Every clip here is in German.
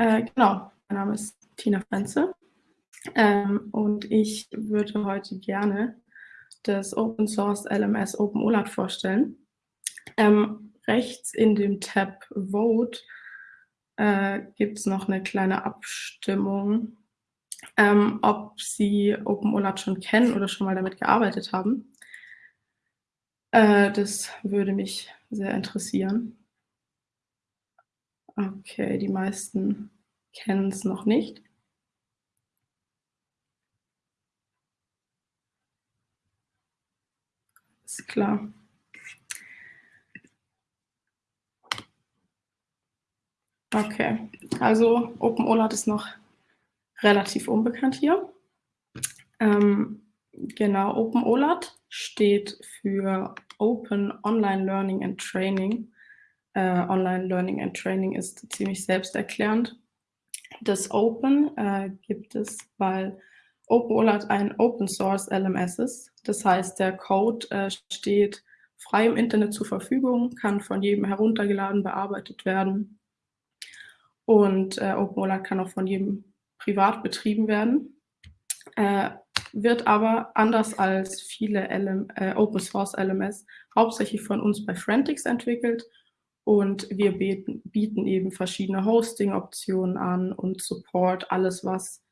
Äh, genau, mein Name ist Tina Frenze ähm, und ich würde heute gerne das Open Source LMS OpenOLAT vorstellen. Ähm, rechts in dem Tab Vote äh, gibt es noch eine kleine Abstimmung, ähm, ob Sie OpenOLAT schon kennen oder schon mal damit gearbeitet haben. Äh, das würde mich sehr interessieren. Okay, die meisten kennen es noch nicht. Ist klar. Okay, also OpenOLAT ist noch relativ unbekannt hier. Ähm, genau, OpenOLAT steht für Open Online Learning and Training. Äh, Online Learning and Training ist ziemlich selbsterklärend. Das Open äh, gibt es, weil OpenOLAT ein Open Source LMS ist. Das heißt, der Code äh, steht frei im Internet zur Verfügung, kann von jedem heruntergeladen, bearbeitet werden. Und äh, OpenOLAT kann auch von jedem privat betrieben werden. Äh, wird aber anders als viele LM, äh, Open Source LMS hauptsächlich von uns bei Frantix entwickelt und wir bieten, eben verschiedene Hosting-Optionen an und Support, alles was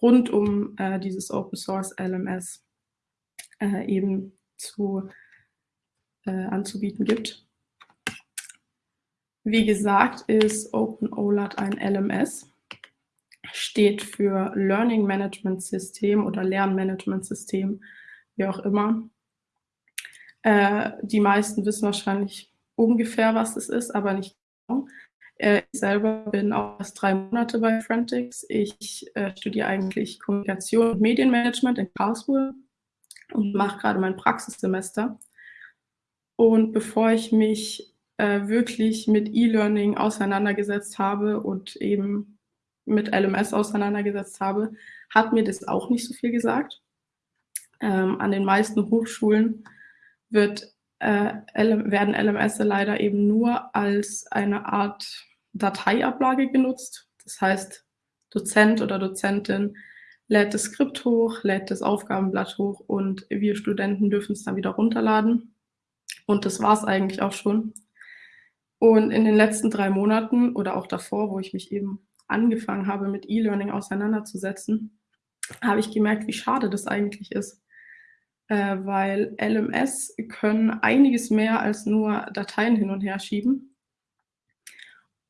rund um äh, dieses Open Source LMS äh, eben zu, äh, anzubieten gibt. Wie gesagt, ist OpenOLAT ein LMS steht für Learning Management System oder Lernmanagement System, wie auch immer. Äh, die meisten wissen wahrscheinlich ungefähr, was es ist, aber nicht genau. Äh, ich selber bin auch erst drei Monate bei Frantix. Ich äh, studiere eigentlich Kommunikation und Medienmanagement in Karlsruhe und mache gerade mein Praxissemester. Und bevor ich mich äh, wirklich mit E-Learning auseinandergesetzt habe und eben mit LMS auseinandergesetzt habe, hat mir das auch nicht so viel gesagt. Ähm, an den meisten Hochschulen wird, äh, werden LMS leider eben nur als eine Art Dateiablage genutzt. Das heißt, Dozent oder Dozentin lädt das Skript hoch, lädt das Aufgabenblatt hoch und wir Studenten dürfen es dann wieder runterladen. Und das war es eigentlich auch schon. Und in den letzten drei Monaten oder auch davor, wo ich mich eben angefangen habe, mit E-Learning auseinanderzusetzen, habe ich gemerkt, wie schade das eigentlich ist. Äh, weil LMS können einiges mehr als nur Dateien hin und her schieben.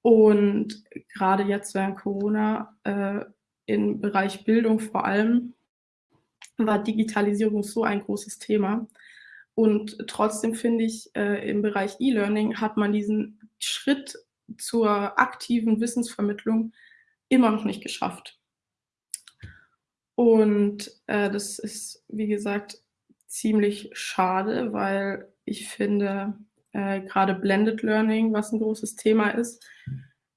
Und gerade jetzt während Corona äh, im Bereich Bildung vor allem war Digitalisierung so ein großes Thema. Und trotzdem finde ich, äh, im Bereich E-Learning hat man diesen Schritt zur aktiven Wissensvermittlung immer noch nicht geschafft. Und äh, das ist, wie gesagt, ziemlich schade, weil ich finde, äh, gerade Blended Learning, was ein großes Thema ist,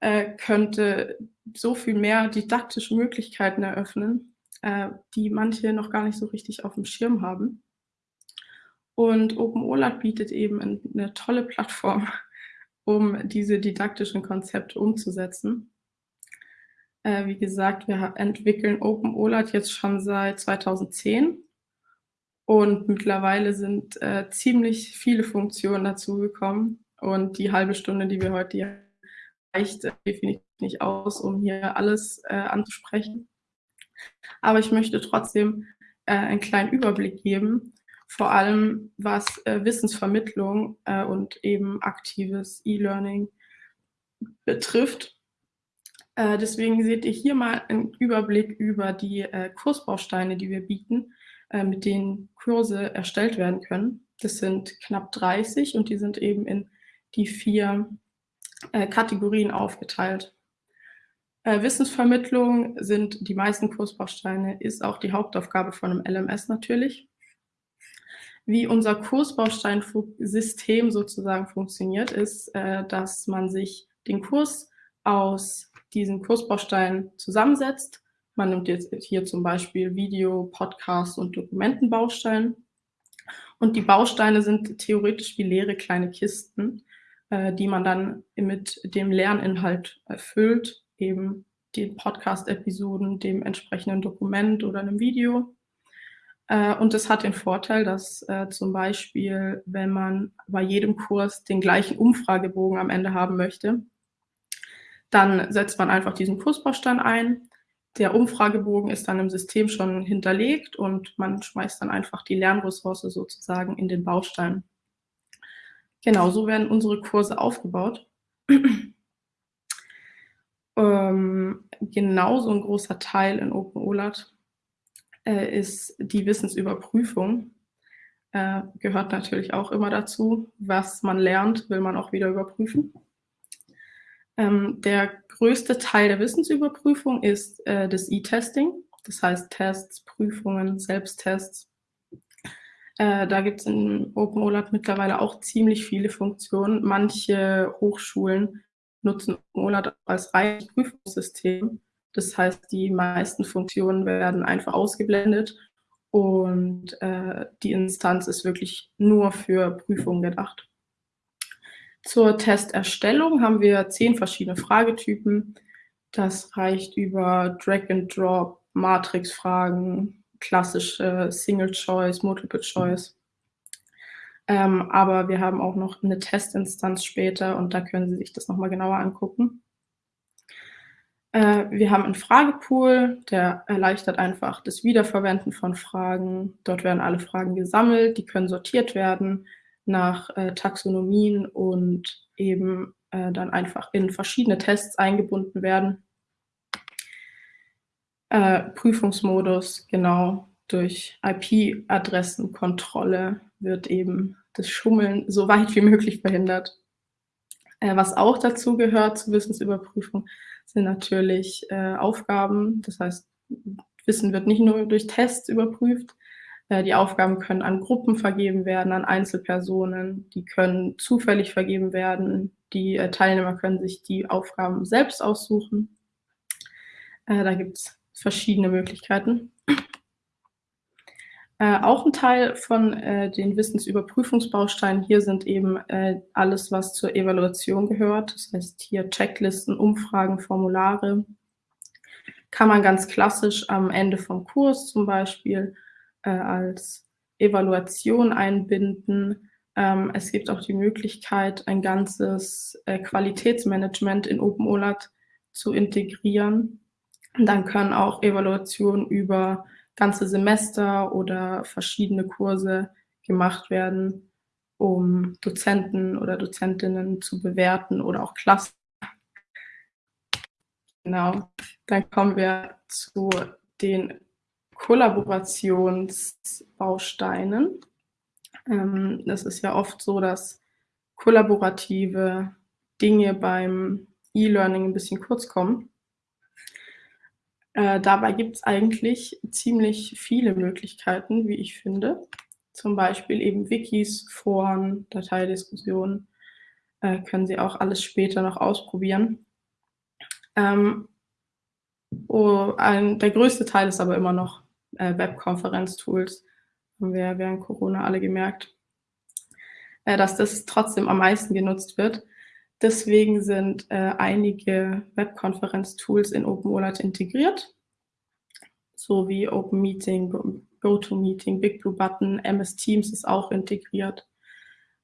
äh, könnte so viel mehr didaktische Möglichkeiten eröffnen, äh, die manche noch gar nicht so richtig auf dem Schirm haben. Und OpenOLAT bietet eben eine tolle Plattform, um diese didaktischen Konzepte umzusetzen. Äh, wie gesagt, wir entwickeln OpenOLAT jetzt schon seit 2010 und mittlerweile sind äh, ziemlich viele Funktionen dazugekommen und die halbe Stunde, die wir heute hier reicht äh, definitiv nicht aus, um hier alles äh, anzusprechen. Aber ich möchte trotzdem äh, einen kleinen Überblick geben, vor allem was äh, Wissensvermittlung äh, und eben aktives E-Learning betrifft. Deswegen seht ihr hier mal einen Überblick über die Kursbausteine, die wir bieten, äh, mit denen Kurse erstellt werden können. Das sind knapp 30 und die sind eben in die vier äh, Kategorien aufgeteilt. Äh, Wissensvermittlung sind die meisten Kursbausteine, ist auch die Hauptaufgabe von einem LMS natürlich. Wie unser Kursbausteinsystem sozusagen funktioniert, ist, dass man sich den Kurs aus diesen Kursbaustein zusammensetzt. Man nimmt jetzt hier zum Beispiel Video, Podcast und Dokumentenbaustein. Und die Bausteine sind theoretisch wie leere kleine Kisten, äh, die man dann mit dem Lerninhalt erfüllt, eben den Podcast-Episoden, dem entsprechenden Dokument oder einem Video. Äh, und das hat den Vorteil, dass äh, zum Beispiel, wenn man bei jedem Kurs den gleichen Umfragebogen am Ende haben möchte, dann setzt man einfach diesen Kursbaustein ein. Der Umfragebogen ist dann im System schon hinterlegt und man schmeißt dann einfach die Lernressource sozusagen in den Baustein. Genau, so werden unsere Kurse aufgebaut. ähm, genauso ein großer Teil in OpenOLAT äh, ist die Wissensüberprüfung. Äh, gehört natürlich auch immer dazu. Was man lernt, will man auch wieder überprüfen. Ähm, der größte Teil der Wissensüberprüfung ist äh, das E-Testing, das heißt Tests, Prüfungen, Selbsttests. Äh, da gibt es in OpenOLAT mittlerweile auch ziemlich viele Funktionen. Manche Hochschulen nutzen OpenOLAT als reines Prüfungssystem das heißt, die meisten Funktionen werden einfach ausgeblendet und äh, die Instanz ist wirklich nur für Prüfungen gedacht. Zur Testerstellung haben wir zehn verschiedene Fragetypen. Das reicht über Drag-and-Drop, Matrix-Fragen, klassische Single-Choice, Multiple-Choice. Ähm, aber wir haben auch noch eine Testinstanz später und da können Sie sich das nochmal genauer angucken. Äh, wir haben einen Fragepool, der erleichtert einfach das Wiederverwenden von Fragen. Dort werden alle Fragen gesammelt, die können sortiert werden nach äh, Taxonomien und eben äh, dann einfach in verschiedene Tests eingebunden werden. Äh, Prüfungsmodus, genau, durch IP-Adressenkontrolle wird eben das Schummeln so weit wie möglich verhindert. Äh, was auch dazu gehört zur Wissensüberprüfung, sind natürlich äh, Aufgaben. Das heißt, Wissen wird nicht nur durch Tests überprüft. Äh, die Aufgaben können an Gruppen vergeben werden, an Einzelpersonen. Die können zufällig vergeben werden. Die äh, Teilnehmer können sich die Aufgaben selbst aussuchen. Äh, da gibt es verschiedene Möglichkeiten. Äh, auch ein Teil von äh, den Wissensüberprüfungsbausteinen hier sind eben äh, alles, was zur Evaluation gehört. Das heißt hier Checklisten, Umfragen, Formulare. Kann man ganz klassisch am Ende vom Kurs zum Beispiel äh, als Evaluation einbinden. Ähm, es gibt auch die Möglichkeit, ein ganzes äh, Qualitätsmanagement in OpenOLAT zu integrieren. Und dann können auch Evaluationen über ganze Semester oder verschiedene Kurse gemacht werden, um Dozenten oder Dozentinnen zu bewerten oder auch Klassen. Genau, dann kommen wir zu den Kollaborationsbausteinen. Ähm, das ist ja oft so, dass kollaborative Dinge beim E-Learning ein bisschen kurz kommen. Äh, dabei gibt es eigentlich ziemlich viele Möglichkeiten, wie ich finde. Zum Beispiel eben Wikis, Foren, Dateidiskussionen. Äh, können Sie auch alles später noch ausprobieren. Ähm, oh, ein, der größte Teil ist aber immer noch äh, Webkonferenztools. Haben wir während Corona alle gemerkt, äh, dass das trotzdem am meisten genutzt wird. Deswegen sind äh, einige Webkonferenz-Tools in OpenOLAT integriert, so wie OpenMeeting, GoToMeeting, BigBlueButton, MS Teams ist auch integriert.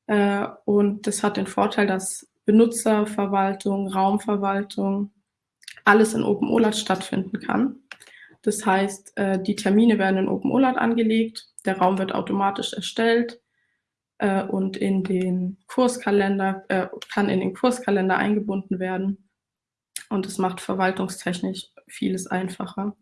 Äh, und das hat den Vorteil, dass Benutzerverwaltung, Raumverwaltung, alles in OpenOLAT stattfinden kann. Das heißt, äh, die Termine werden in OpenOLAT angelegt, der Raum wird automatisch erstellt, äh, und in den Kurskalender, äh, kann in den Kurskalender eingebunden werden. Und es macht verwaltungstechnisch vieles einfacher.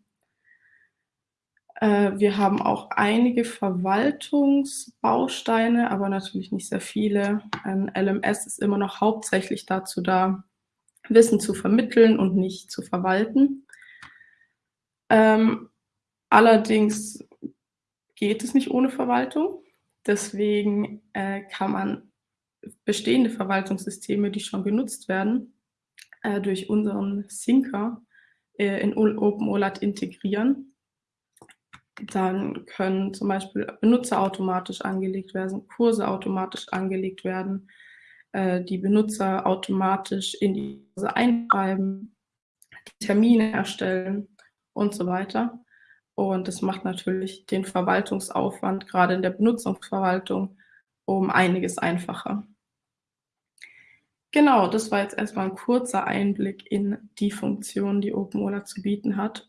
Wir haben auch einige Verwaltungsbausteine, aber natürlich nicht sehr viele. Ein LMS ist immer noch hauptsächlich dazu da, Wissen zu vermitteln und nicht zu verwalten. Ähm, allerdings geht es nicht ohne Verwaltung. Deswegen äh, kann man bestehende Verwaltungssysteme, die schon genutzt werden, äh, durch unseren Syncer äh, in OpenOLAT integrieren. Dann können zum Beispiel Benutzer automatisch angelegt werden, Kurse automatisch angelegt werden, äh, die Benutzer automatisch in die Kurse einschreiben. Termine erstellen und so weiter. Und das macht natürlich den Verwaltungsaufwand, gerade in der Benutzungsverwaltung, um einiges einfacher. Genau, das war jetzt erstmal ein kurzer Einblick in die Funktion, die OpenOLA zu bieten hat.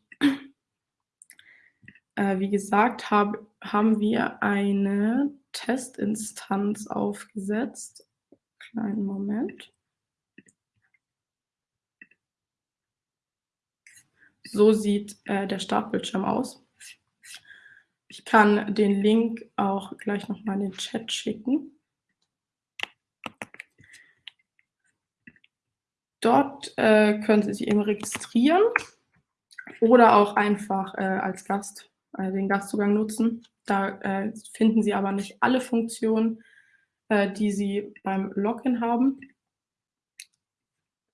Äh, wie gesagt, hab, haben wir eine Testinstanz aufgesetzt. Kleinen Moment. So sieht äh, der Startbildschirm aus. Ich kann den Link auch gleich nochmal in den Chat schicken. Dort äh, können Sie sich eben registrieren oder auch einfach äh, als Gast äh, den Gastzugang nutzen. Da äh, finden Sie aber nicht alle Funktionen, äh, die Sie beim Login haben.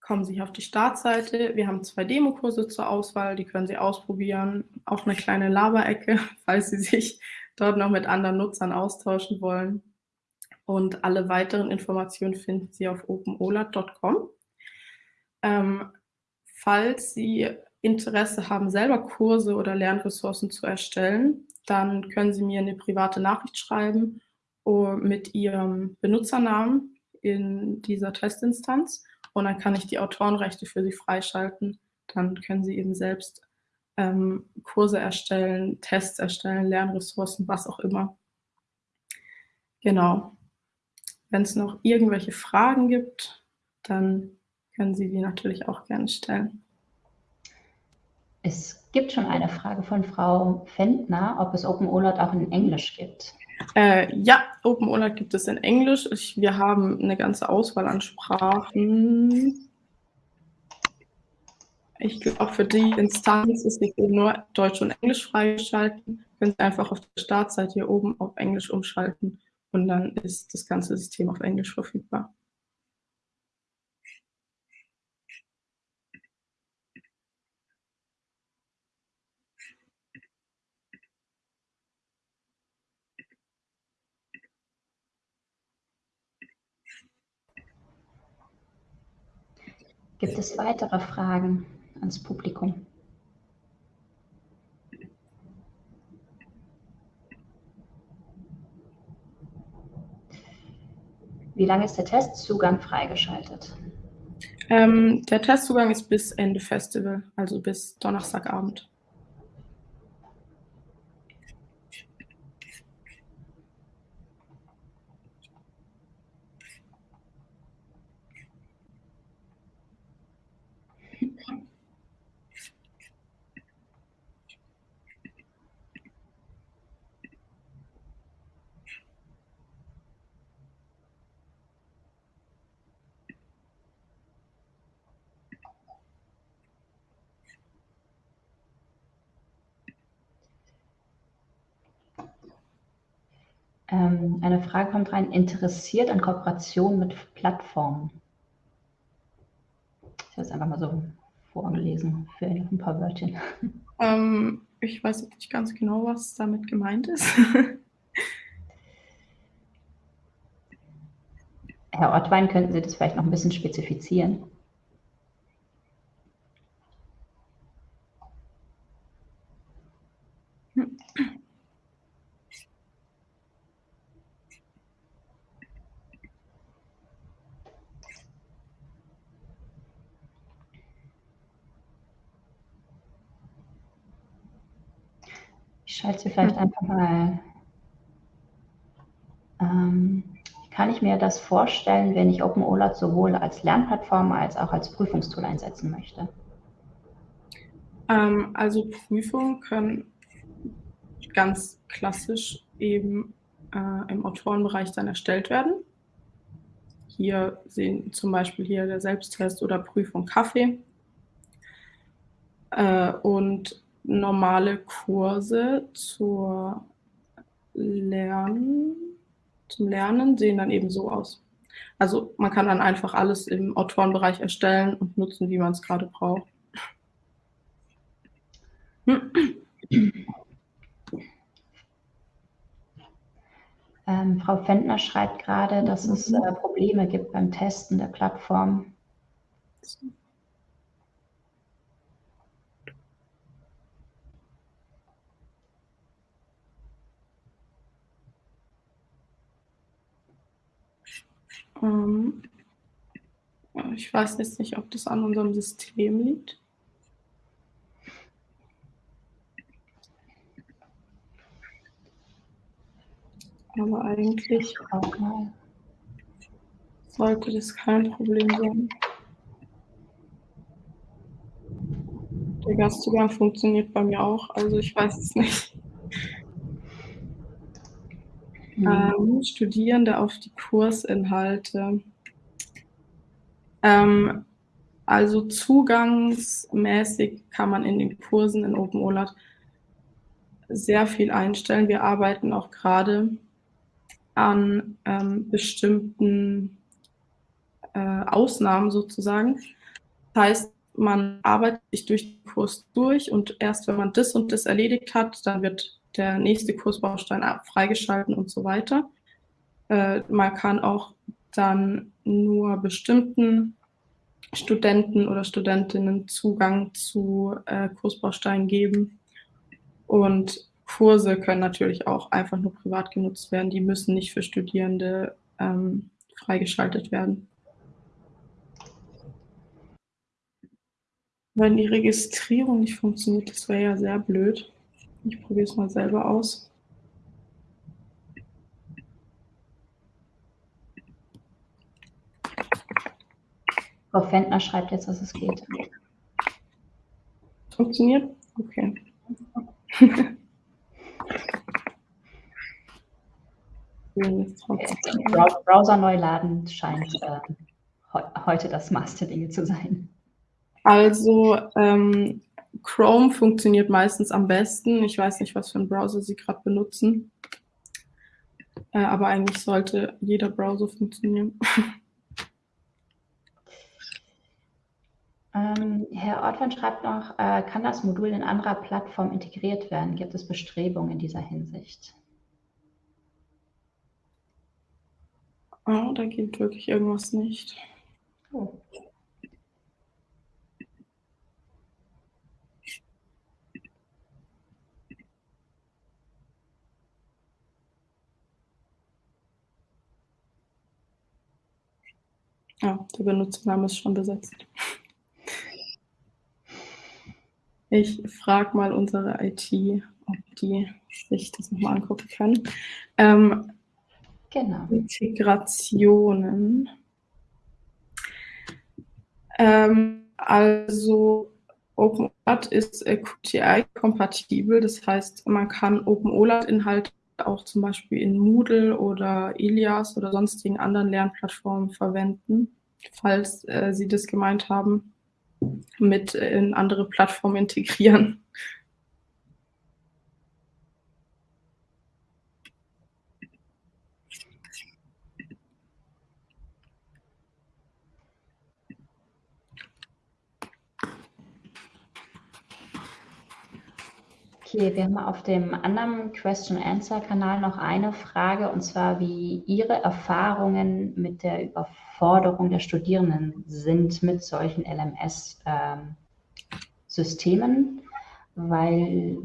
Kommen Sie hier auf die Startseite. Wir haben zwei Demokurse zur Auswahl, die können Sie ausprobieren. Auch eine kleine Laberecke, falls Sie sich dort noch mit anderen Nutzern austauschen wollen. Und alle weiteren Informationen finden Sie auf openolat.com. Ähm, falls Sie Interesse haben, selber Kurse oder Lernressourcen zu erstellen, dann können Sie mir eine private Nachricht schreiben mit Ihrem Benutzernamen in dieser Testinstanz und dann kann ich die Autorenrechte für Sie freischalten. Dann können Sie eben selbst ähm, Kurse erstellen, Tests erstellen, Lernressourcen, was auch immer. Genau. Wenn es noch irgendwelche Fragen gibt, dann können Sie die natürlich auch gerne stellen. Es gibt schon eine Frage von Frau Fendner, ob es OpenOLAT auch in Englisch gibt. Äh, ja, OpenOLAT gibt es in Englisch. Ich, wir haben eine ganze Auswahl an Sprachen. Ich glaube, für die Instanz ist nicht nur Deutsch und Englisch freigeschalten. Können Sie einfach auf der Startseite hier oben auf Englisch umschalten und dann ist das ganze System auf Englisch verfügbar. Gibt es weitere Fragen ans Publikum? Wie lange ist der Testzugang freigeschaltet? Ähm, der Testzugang ist bis Ende Festival, also bis Donnerstagabend. Ähm, eine Frage kommt rein, interessiert an Kooperation mit Plattformen? Ich habe es einfach mal so vorgelesen für ein paar Wörtchen. Ähm, ich weiß nicht ganz genau, was damit gemeint ist. Herr Ottwein, könnten Sie das vielleicht noch ein bisschen spezifizieren? Ich schalte sie vielleicht einfach mal. Ähm, kann ich mir das vorstellen, wenn ich OpenOLAT sowohl als Lernplattform als auch als Prüfungstool einsetzen möchte? Ähm, also Prüfungen können ganz klassisch eben äh, im Autorenbereich dann erstellt werden. Hier sehen zum Beispiel hier der Selbsttest oder Prüfung Kaffee. Äh, und normale Kurse zur Lernen, zum Lernen sehen dann eben so aus. Also man kann dann einfach alles im Autorenbereich erstellen und nutzen, wie man es gerade braucht. Ähm, Frau Fendner schreibt gerade, dass es äh, Probleme gibt beim Testen der Plattform. Ähm, ich weiß jetzt nicht, ob das an unserem System liegt. Aber eigentlich sollte das kein Problem sein. Der Gastzugang funktioniert bei mir auch, also ich weiß es nicht. Mhm. Ähm, Studierende auf die Kursinhalte. Ähm, also zugangsmäßig kann man in den Kursen in OpenOLAT sehr viel einstellen. Wir arbeiten auch gerade an ähm, bestimmten äh, Ausnahmen sozusagen. Das heißt, man arbeitet sich durch den Kurs durch und erst wenn man das und das erledigt hat, dann wird der nächste Kursbaustein freigeschalten und so weiter. Äh, man kann auch dann nur bestimmten Studenten oder Studentinnen Zugang zu äh, Kursbausteinen geben. Und Kurse können natürlich auch einfach nur privat genutzt werden. Die müssen nicht für Studierende ähm, freigeschaltet werden. Wenn die Registrierung nicht funktioniert, das wäre ja sehr blöd. Ich probiere es mal selber aus. Frau Fentner schreibt jetzt, dass es geht. Funktioniert? Okay. Browser neu laden scheint äh, heute das Dinge zu sein. Also ähm, Chrome funktioniert meistens am besten. Ich weiß nicht, was für einen Browser Sie gerade benutzen. Äh, aber eigentlich sollte jeder Browser funktionieren. Ähm, Herr Ortmann schreibt noch, äh, kann das Modul in anderer Plattform integriert werden? Gibt es Bestrebungen in dieser Hinsicht? Oh, da geht wirklich irgendwas nicht. Oh. Ja, der Benutzername ist schon besetzt. Ich frage mal unsere IT, ob die sich das nochmal angucken können. Ähm, genau. Integrationen. Ähm, also OpenOLAT ist äh, QTI-kompatibel, das heißt, man kann OpenOLAT-Inhalte auch zum Beispiel in Moodle oder Ilias oder sonstigen anderen Lernplattformen verwenden, falls äh, Sie das gemeint haben, mit in andere Plattformen integrieren. Okay, wir haben auf dem anderen Question-Answer-Kanal noch eine Frage, und zwar, wie Ihre Erfahrungen mit der Überforderung der Studierenden sind mit solchen LMS-Systemen, ähm, weil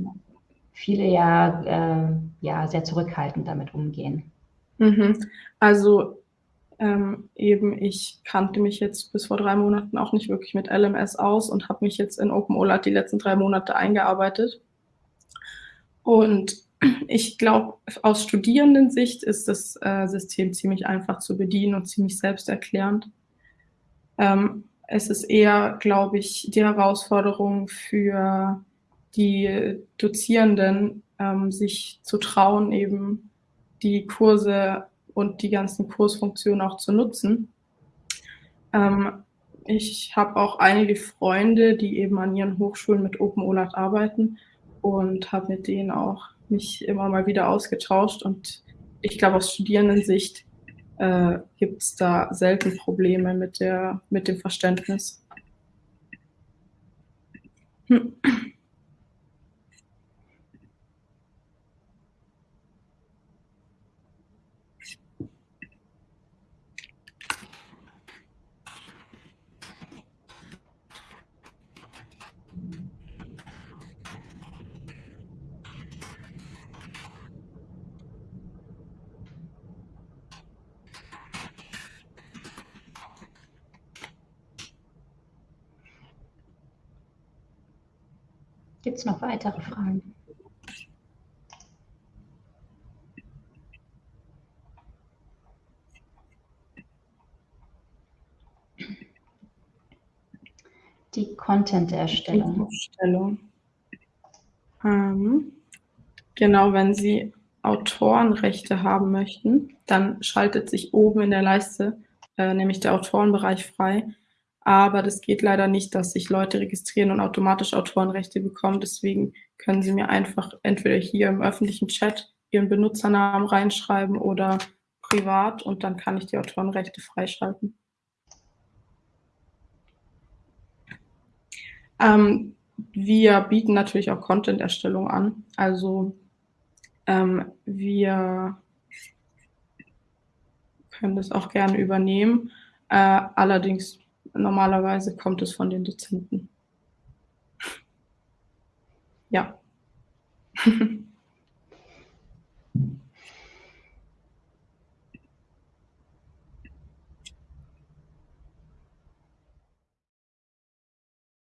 viele ja, äh, ja sehr zurückhaltend damit umgehen. Mhm. Also ähm, eben, ich kannte mich jetzt bis vor drei Monaten auch nicht wirklich mit LMS aus und habe mich jetzt in OpenOLAT die letzten drei Monate eingearbeitet. Und ich glaube, aus Studierendensicht ist das äh, System ziemlich einfach zu bedienen und ziemlich selbsterklärend. Ähm, es ist eher, glaube ich, die Herausforderung für die Dozierenden, ähm, sich zu trauen, eben die Kurse und die ganzen Kursfunktionen auch zu nutzen. Ähm, ich habe auch einige Freunde, die eben an ihren Hochschulen mit OpenOLAT arbeiten und habe mit denen auch mich immer mal wieder ausgetauscht. Und ich glaube, aus Studierendensicht äh, gibt es da selten Probleme mit, der, mit dem Verständnis. Hm. Gibt es noch weitere Fragen? Die Content-Erstellung. Ähm, genau, wenn Sie Autorenrechte haben möchten, dann schaltet sich oben in der Leiste äh, nämlich der Autorenbereich frei. Aber das geht leider nicht, dass sich Leute registrieren und automatisch Autorenrechte bekommen. Deswegen können Sie mir einfach entweder hier im öffentlichen Chat Ihren Benutzernamen reinschreiben oder privat und dann kann ich die Autorenrechte freischalten. Ähm, wir bieten natürlich auch Content-Erstellung an. Also ähm, wir können das auch gerne übernehmen. Äh, allerdings normalerweise kommt es von den Dozenten. Ja.